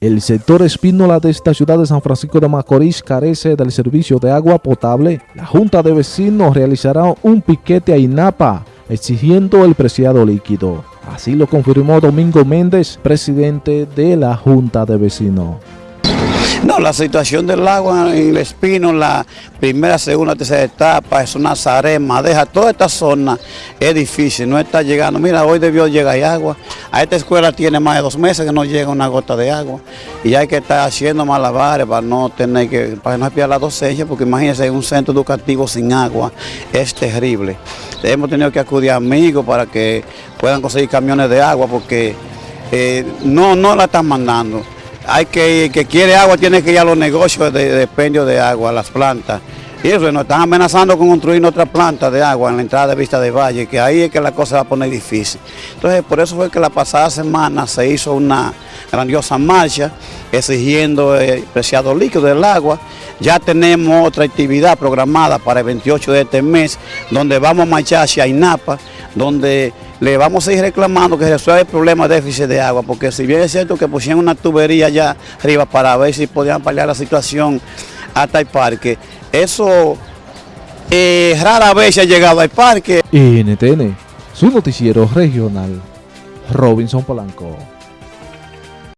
El sector Espínola de esta ciudad de San Francisco de Macorís carece del servicio de agua potable. La Junta de Vecinos realizará un piquete a INAPA exigiendo el preciado líquido. Así lo confirmó Domingo Méndez, presidente de la Junta de Vecinos. No, la situación del agua en el Espino, la primera, segunda, tercera etapa, es una zarema, deja toda esta zona, es difícil, no está llegando. Mira, hoy debió llegar agua, a esta escuela tiene más de dos meses que no llega una gota de agua y hay que estar haciendo malabares para no tener que, para no espiar la docencia, porque imagínense, un centro educativo sin agua es terrible. Hemos tenido que acudir a amigos para que puedan conseguir camiones de agua porque eh, no, no la están mandando hay que, que quiere agua tiene que ir a los negocios de, de de agua, las plantas. Y eso, nos están amenazando con construir otra planta de agua en la entrada de Vista de Valle, que ahí es que la cosa va a poner difícil. Entonces, por eso fue que la pasada semana se hizo una grandiosa marcha exigiendo el preciado líquido del agua. Ya tenemos otra actividad programada para el 28 de este mes, donde vamos a marchar hacia INAPA, donde le vamos a ir reclamando que resuelva el problema de déficit de agua, porque si bien es cierto que pusieron una tubería allá arriba para ver si podían paliar la situación hasta el parque, eso eh, rara vez ha llegado al parque. NTN, su noticiero regional, Robinson Polanco.